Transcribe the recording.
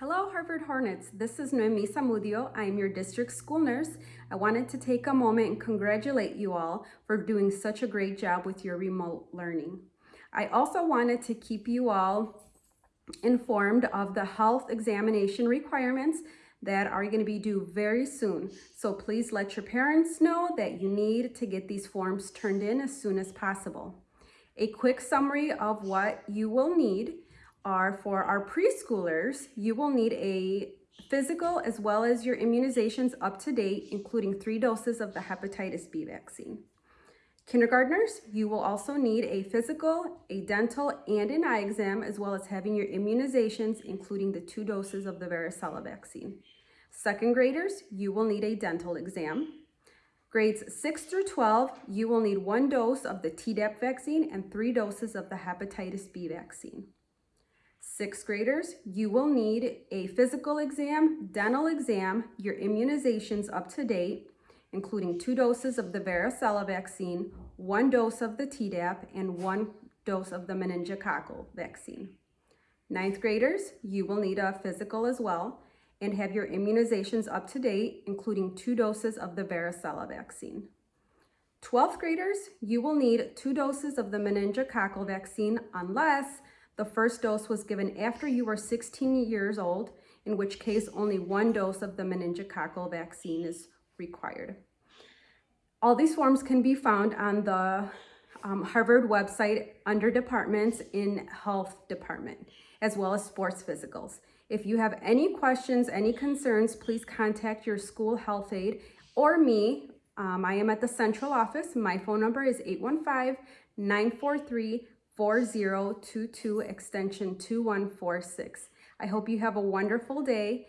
Hello, Harvard Hornets. This is Noemi Samudio. I am your district school nurse. I wanted to take a moment and congratulate you all for doing such a great job with your remote learning. I also wanted to keep you all informed of the health examination requirements that are going to be due very soon. So please let your parents know that you need to get these forms turned in as soon as possible. A quick summary of what you will need are for our preschoolers, you will need a physical as well as your immunizations up to date, including three doses of the hepatitis B vaccine. Kindergartners, you will also need a physical, a dental, and an eye exam, as well as having your immunizations, including the two doses of the varicella vaccine. Second graders, you will need a dental exam. Grades 6 through 12, you will need one dose of the Tdap vaccine and three doses of the hepatitis B vaccine. Sixth graders, you will need a physical exam, dental exam, your immunizations up to date, including two doses of the varicella vaccine, one dose of the Tdap, and one dose of the meningococcal vaccine. Ninth graders, you will need a physical as well and have your immunizations up to date, including two doses of the varicella vaccine. 12th graders, you will need two doses of the meningococcal vaccine unless the first dose was given after you were 16 years old, in which case only one dose of the meningococcal vaccine is required. All these forms can be found on the um, Harvard website under departments in health department, as well as sports physicals. If you have any questions, any concerns, please contact your school health aide or me. Um, I am at the central office. My phone number is 815 943 4022 extension 2146. I hope you have a wonderful day